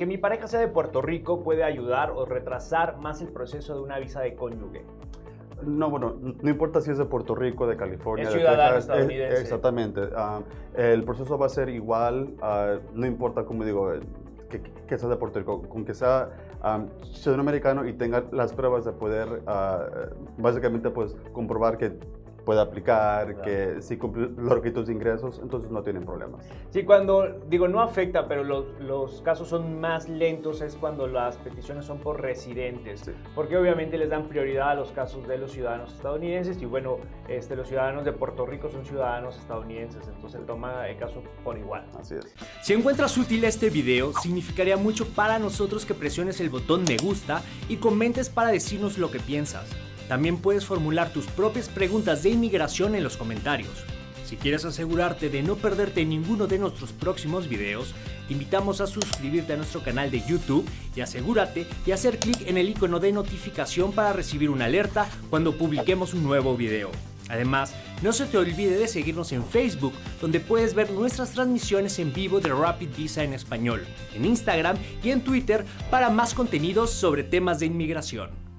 Que mi pareja sea de Puerto Rico puede ayudar o retrasar más el proceso de una visa de cónyuge. No, bueno, no importa si es de Puerto Rico, de California, Es de ciudadano Texas, estadounidense. exactamente. Ah, el proceso va a ser igual, ah, no importa, como digo, eh, que, que sea de Puerto Rico, con que sea ah, ciudadano americano y tenga las pruebas de poder, ah, básicamente, pues, comprobar que puede aplicar, Claro. que sí cumple los requisitos de ingresos, entonces no tienen problemas. Sí, cuando, digo, no afecta, pero los, los casos son más lentos es cuando las peticiones son por residentes, Sí. porque obviamente les dan prioridad a los casos de los ciudadanos estadounidenses y bueno, este, los ciudadanos de Puerto Rico son ciudadanos estadounidenses, entonces toma el caso por igual. Así es. Si encuentras útil este video, significaría mucho para nosotros que presiones el botón me gusta y comentes para decirnos lo que piensas. También puedes formular tus propias preguntas de inmigración en los comentarios. Si quieres asegurarte de no perderte ninguno de nuestros próximos videos, te invitamos a suscribirte a nuestro canal de YouTube y asegúrate de hacer clic en el icono de notificación para recibir una alerta cuando publiquemos un nuevo video. Además, no se te olvide de seguirnos en Facebook, donde puedes ver nuestras transmisiones en vivo de Rapid Visa en español, en Instagram y en Twitter para más contenidos sobre temas de inmigración.